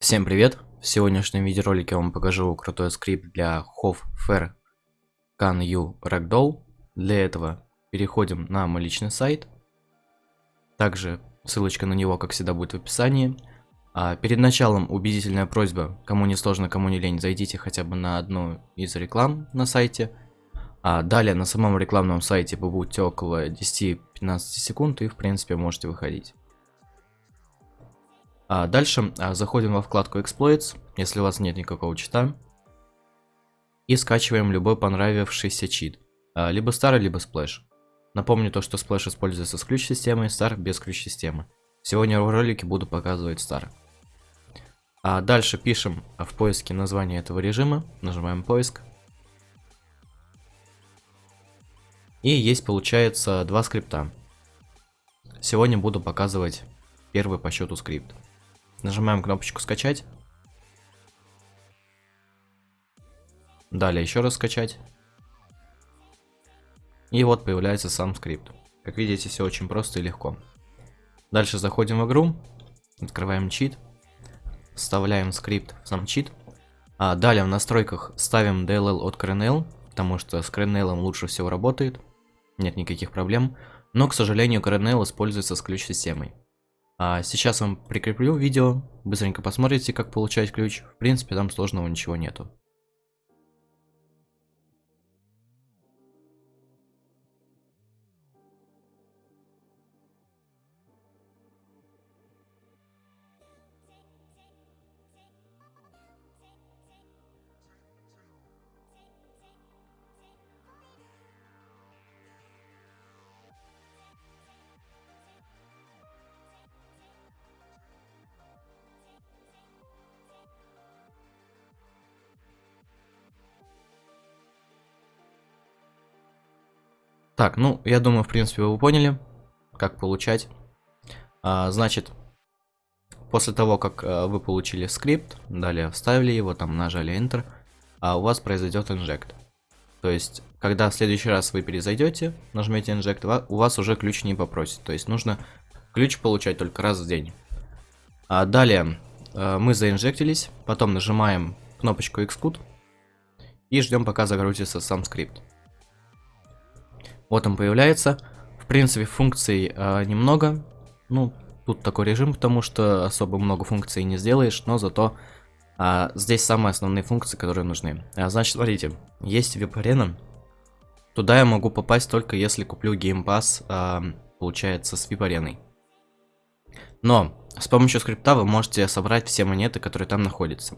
Всем привет! В сегодняшнем видеоролике я вам покажу крутой скрипт для Hof Fair Can You Ragdoll. Для этого переходим на мой личный сайт. Также ссылочка на него, как всегда, будет в описании. А перед началом убедительная просьба, кому не сложно, кому не лень, зайдите хотя бы на одну из реклам на сайте. А далее на самом рекламном сайте побудьте около 10-15 секунд и в принципе можете выходить. А дальше а, заходим во вкладку Exploits, если у вас нет никакого чита. И скачиваем любой понравившийся чит. А, либо старый, либо сплэш. Напомню то, что сплэш используется с ключ-системой, стар без ключ-системы. Сегодня в ролике буду показывать стар. А дальше пишем в поиске название этого режима, нажимаем поиск. И есть получается два скрипта. Сегодня буду показывать первый по счету скрипт. Нажимаем кнопочку скачать. Далее еще раз скачать. И вот появляется сам скрипт. Как видите, все очень просто и легко. Дальше заходим в игру, открываем чит, вставляем скрипт в сам чит. А далее в настройках ставим DLL от CRNL, потому что с CRNL лучше всего работает, нет никаких проблем. Но, к сожалению, CRNL используется с ключ-системой. А сейчас вам прикреплю видео, быстренько посмотрите, как получать ключ. В принципе, там сложного ничего нету. Так, ну, я думаю, в принципе, вы поняли, как получать. А, значит, после того, как а, вы получили скрипт, далее вставили его, там нажали Enter, а у вас произойдет инжект. То есть, когда в следующий раз вы перезайдете, нажмете Inject, у вас уже ключ не попросит. То есть, нужно ключ получать только раз в день. А далее, а, мы заинжектились, потом нажимаем кнопочку Xcode и ждем, пока загрузится сам скрипт. Вот он появляется. В принципе, функций э, немного. Ну, тут такой режим, потому что особо много функций не сделаешь, но зато э, здесь самые основные функции, которые нужны. А, значит, смотрите, есть веб-арена. Туда я могу попасть только если куплю Pass, э, получается, с вип-ареной. Но с помощью скрипта вы можете собрать все монеты, которые там находятся.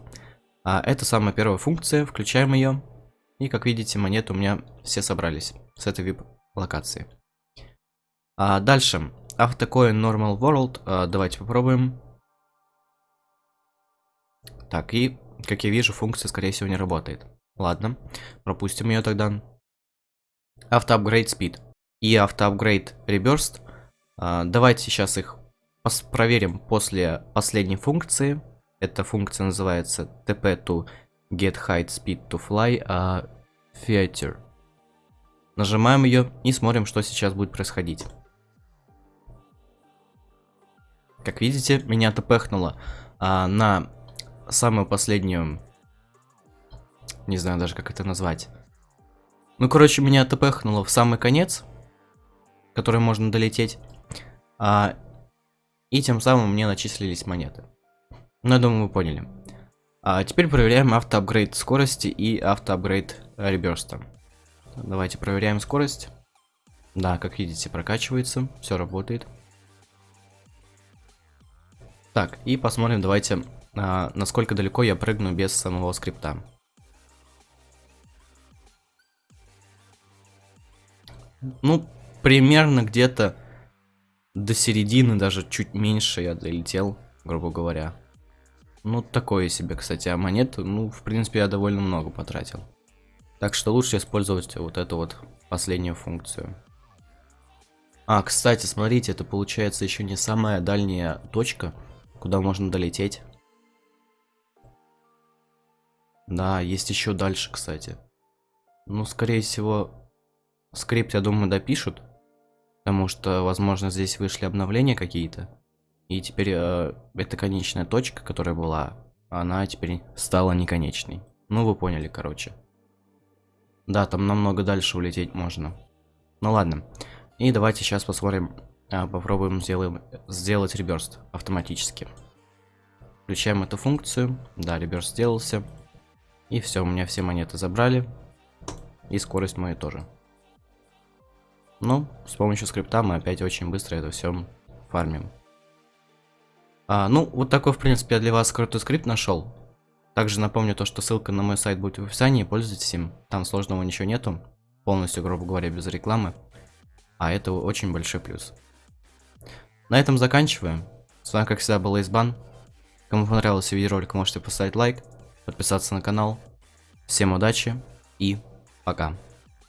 А, это самая первая функция, включаем ее. И как видите, монеты у меня все собрались с этой вип локации. А дальше. Автокоин Normal World. А, давайте попробуем. Так, и, как я вижу, функция, скорее всего, не работает. Ладно, пропустим ее тогда. Автоапгрейд Speed и автоапгрейд Reburst. А, давайте сейчас их проверим после последней функции. Эта функция называется tp to get height speed to fly uh, feature. Нажимаем ее и смотрим, что сейчас будет происходить. Как видите, меня тпхнуло а, на самую последнюю... Не знаю даже, как это назвать. Ну, короче, меня тпхнуло в самый конец, который можно долететь. А, и тем самым мне начислились монеты. Ну, я думаю, вы поняли. А теперь проверяем автоапгрейд скорости и автоапгрейд реберста. Давайте проверяем скорость. Да, как видите, прокачивается, все работает. Так, и посмотрим, давайте, а, насколько далеко я прыгну без самого скрипта. Ну, примерно где-то до середины, даже чуть меньше я долетел, грубо говоря. Ну, такое себе, кстати, а монет, ну, в принципе, я довольно много потратил. Так что лучше использовать вот эту вот последнюю функцию. А, кстати, смотрите, это получается еще не самая дальняя точка, куда можно долететь. Да, есть еще дальше, кстати. Ну, скорее всего, скрипт, я думаю, допишут. Потому что, возможно, здесь вышли обновления какие-то. И теперь э, это конечная точка, которая была она теперь стала неконечной. Ну, вы поняли, короче. Да, там намного дальше улететь можно. Ну ладно. И давайте сейчас посмотрим, а, попробуем сделаем, сделать реберст автоматически. Включаем эту функцию. Да, реберст сделался. И все, у меня все монеты забрали. И скорость мою тоже. Ну, с помощью скрипта мы опять очень быстро это все фармим. А, ну, вот такой, в принципе, я для вас крутой скрипт нашел. Также напомню то, что ссылка на мой сайт будет в описании, пользуйтесь им. Там сложного ничего нету. Полностью, грубо говоря, без рекламы. А это очень большой плюс. На этом заканчиваем. С вами, как всегда, был Избан. Кому понравился видеоролик, можете поставить лайк, подписаться на канал. Всем удачи и пока.